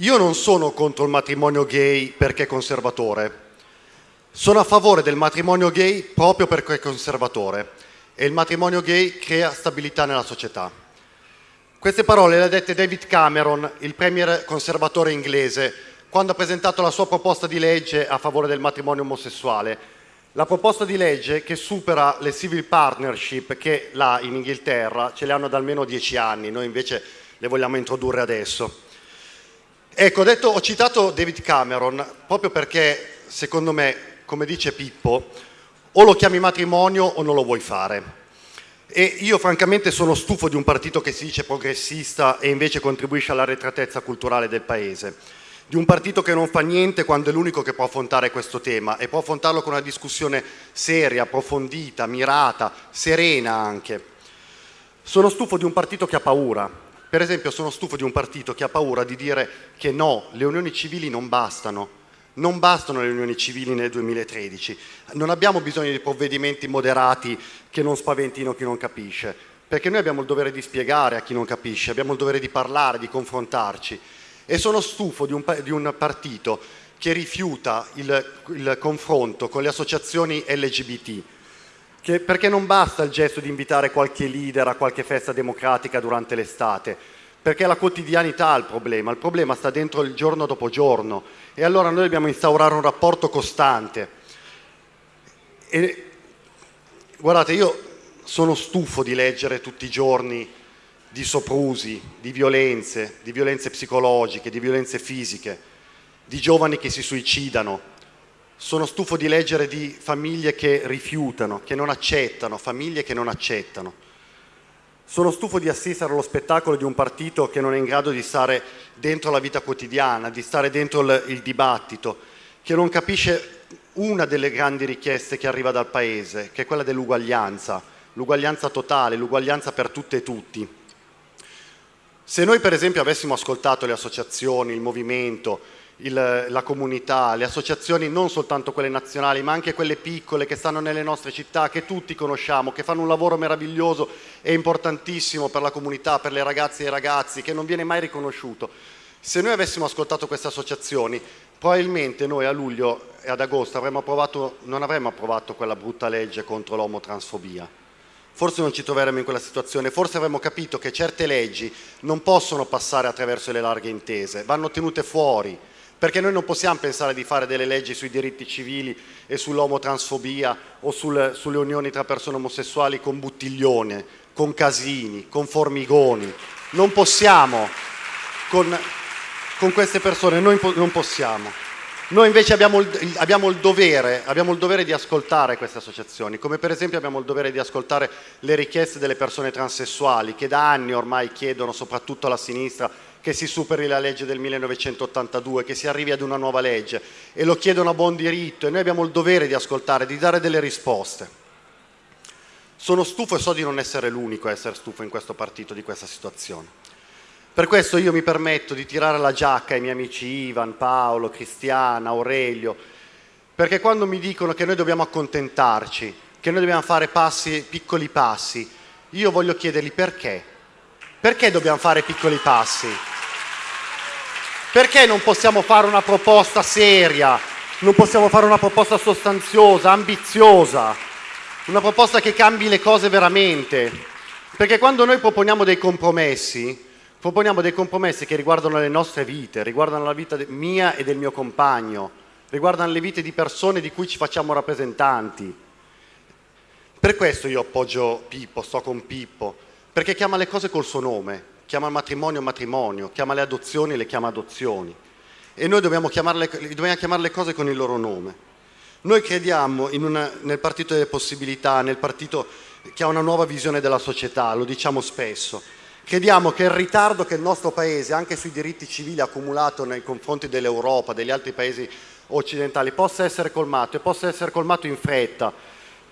Io non sono contro il matrimonio gay perché è conservatore, sono a favore del matrimonio gay proprio perché è conservatore e il matrimonio gay crea stabilità nella società. Queste parole le ha dette David Cameron, il premier conservatore inglese, quando ha presentato la sua proposta di legge a favore del matrimonio omosessuale. La proposta di legge che supera le civil partnership che là in Inghilterra ce le hanno da almeno dieci anni, noi invece le vogliamo introdurre adesso. Ecco, ho, detto, ho citato David Cameron proprio perché, secondo me, come dice Pippo, o lo chiami matrimonio o non lo vuoi fare. E io francamente sono stufo di un partito che si dice progressista e invece contribuisce all'arretratezza culturale del paese, di un partito che non fa niente quando è l'unico che può affrontare questo tema e può affrontarlo con una discussione seria, approfondita, mirata, serena anche. Sono stufo di un partito che ha paura, per esempio sono stufo di un partito che ha paura di dire che no, le unioni civili non bastano, non bastano le unioni civili nel 2013, non abbiamo bisogno di provvedimenti moderati che non spaventino chi non capisce, perché noi abbiamo il dovere di spiegare a chi non capisce, abbiamo il dovere di parlare, di confrontarci. E sono stufo di un, di un partito che rifiuta il, il confronto con le associazioni LGBT, che, perché non basta il gesto di invitare qualche leader a qualche festa democratica durante l'estate, perché la quotidianità il problema, il problema sta dentro il giorno dopo giorno e allora noi dobbiamo instaurare un rapporto costante. E, guardate, io sono stufo di leggere tutti i giorni di soprusi, di violenze, di violenze psicologiche, di violenze fisiche, di giovani che si suicidano, sono stufo di leggere di famiglie che rifiutano, che non accettano, famiglie che non accettano. Sono stufo di assistere allo spettacolo di un partito che non è in grado di stare dentro la vita quotidiana, di stare dentro il, il dibattito, che non capisce una delle grandi richieste che arriva dal Paese, che è quella dell'uguaglianza, l'uguaglianza totale, l'uguaglianza per tutte e tutti. Se noi per esempio avessimo ascoltato le associazioni, il movimento, il, la comunità, le associazioni non soltanto quelle nazionali ma anche quelle piccole che stanno nelle nostre città, che tutti conosciamo, che fanno un lavoro meraviglioso e importantissimo per la comunità, per le ragazze e i ragazzi, che non viene mai riconosciuto. Se noi avessimo ascoltato queste associazioni, probabilmente noi a luglio e ad agosto avremmo approvato, non avremmo approvato quella brutta legge contro l'omotransfobia. Forse non ci troveremmo in quella situazione, forse avremmo capito che certe leggi non possono passare attraverso le larghe intese, vanno tenute fuori, perché noi non possiamo pensare di fare delle leggi sui diritti civili e sull'omotransfobia o sul, sulle unioni tra persone omosessuali con buttiglione, con casini, con formigoni. Non possiamo, con, con queste persone, noi non possiamo. Noi invece abbiamo il, abbiamo, il dovere, abbiamo il dovere di ascoltare queste associazioni, come per esempio abbiamo il dovere di ascoltare le richieste delle persone transessuali che da anni ormai chiedono, soprattutto alla sinistra, che si superi la legge del 1982, che si arrivi ad una nuova legge e lo chiedono a buon diritto e noi abbiamo il dovere di ascoltare, di dare delle risposte. Sono stufo e so di non essere l'unico a essere stufo in questo partito di questa situazione. Per questo io mi permetto di tirare la giacca ai miei amici Ivan, Paolo, Cristiana, Aurelio, perché quando mi dicono che noi dobbiamo accontentarci, che noi dobbiamo fare passi, piccoli passi, io voglio chiedergli perché perché dobbiamo fare piccoli passi? Perché non possiamo fare una proposta seria? Non possiamo fare una proposta sostanziosa, ambiziosa? Una proposta che cambi le cose veramente? Perché quando noi proponiamo dei compromessi, proponiamo dei compromessi che riguardano le nostre vite, riguardano la vita mia e del mio compagno, riguardano le vite di persone di cui ci facciamo rappresentanti. Per questo io appoggio Pippo, sto con Pippo, perché chiama le cose col suo nome, chiama il matrimonio matrimonio, chiama le adozioni le chiama adozioni e noi dobbiamo, chiamare le cose con il loro nome. Noi crediamo una, nel partito delle possibilità, nel partito che ha una nuova visione della società, lo diciamo spesso. Crediamo che il ritardo che il nostro Paese, anche sui diritti civili, ha accumulato nei confronti dell'Europa, degli altri Paesi occidentali, possa essere colmato e possa essere colmato in fretta,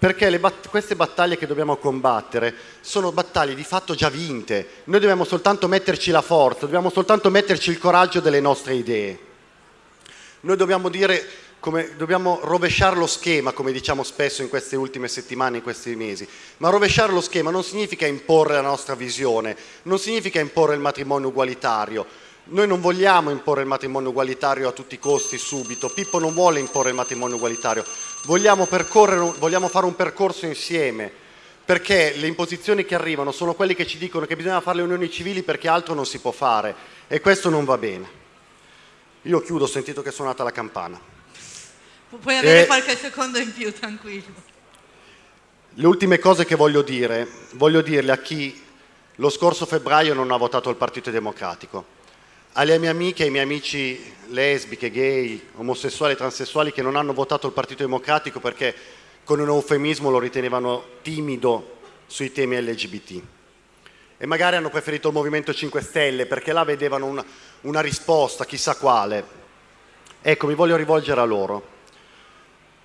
perché bat queste battaglie che dobbiamo combattere sono battaglie di fatto già vinte, noi dobbiamo soltanto metterci la forza, dobbiamo soltanto metterci il coraggio delle nostre idee. Noi dobbiamo dire, come, dobbiamo rovesciare lo schema, come diciamo spesso in queste ultime settimane, in questi mesi, ma rovesciare lo schema non significa imporre la nostra visione, non significa imporre il matrimonio ugualitario, Noi non vogliamo imporre il matrimonio ugualitario a tutti i costi subito. Pippo non vuole imporre il matrimonio ugualitario. Vogliamo, vogliamo fare un percorso insieme perché le imposizioni che arrivano sono quelle che ci dicono che bisogna fare le unioni civili perché altro non si può fare e questo non va bene. Io chiudo, ho sentito che è suonata la campana. Puoi avere e... qualche secondo in più, tranquillo. Le ultime cose che voglio dire, voglio dirle a chi lo scorso febbraio non ha votato il Partito Democratico alle mie amiche e ai miei amici lesbiche, gay, omosessuali e transessuali che non hanno votato il Partito Democratico perché con un eufemismo lo ritenevano timido sui temi LGBT. E magari hanno preferito il Movimento 5 Stelle perché là vedevano una, una risposta, chissà quale. Ecco, mi voglio rivolgere a loro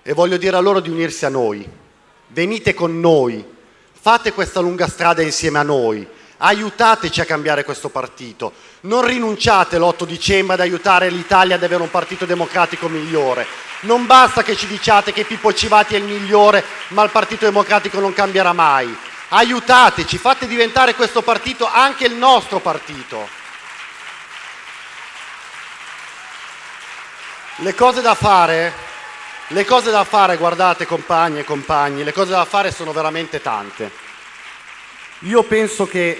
e voglio dire a loro di unirsi a noi. Venite con noi, fate questa lunga strada insieme a noi, aiutateci a cambiare questo partito, non rinunciate l'8 dicembre ad aiutare l'Italia ad avere un partito democratico migliore. Non basta che ci diciate che Pippo Civati è il migliore, ma il Partito Democratico non cambierà mai. Aiutateci, fate diventare questo partito anche il nostro partito. Le cose da fare, le cose da fare, guardate compagni e compagni, le cose da fare sono veramente tante. Io penso che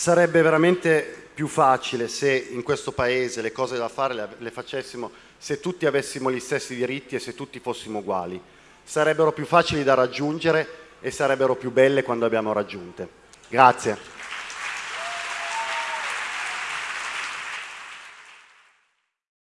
Sarebbe veramente più facile se in questo Paese le cose da fare le, facessimo se tutti avessimo gli stessi diritti e se tutti fossimo uguali. Sarebbero più facili da raggiungere e sarebbero più belle quando abbiamo raggiunte. Grazie.